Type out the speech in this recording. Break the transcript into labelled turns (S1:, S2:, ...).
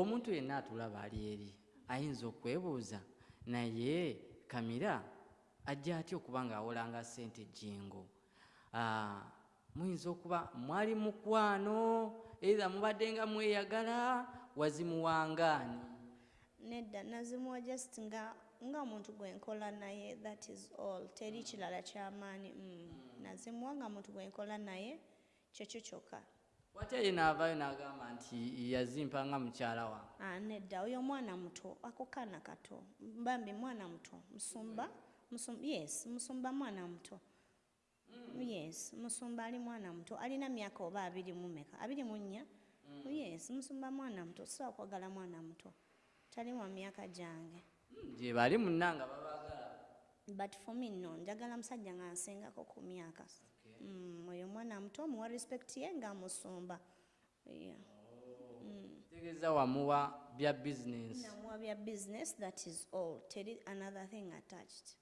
S1: omuntu yenna atulaba ali eri ayinza okwebuuza naye kamira ajja atya okuba ng'awolanga ssente jingo Ah, muyinza okuba mwali mukwano era mubadde nga mweyagala wazimuwangaani
S2: nedda nazimuwa just nga nga omuntu gwenkola naye that is all. Teri kirala kyamaani mm. nazimuwa nga muntu gwenkola naye kyekyo kyokka
S1: watya ye naavaayo n'agamba nti yazimpa nga mukyala wange
S2: nedda oyo mwana muto ako kaana kato. Mbambi mwana muto musumba musumba yes musumba mwana muto yes musumba ali mwana muto alina myaka oba abiri mumeka abiri mu nnya? Yes musumba mwana muto sisobola kwagala mwana muto tali wa myaka gyange
S1: gye bali munnanga babaagala
S2: but for me no. Njagala musajja nga nsingako ku myaka oyo mwana muto muwa respect ye nga musumba. Yeah.
S1: tegeeza wamuwa bya bizinensi
S2: namuwa bya business that is all. Teri another thing attached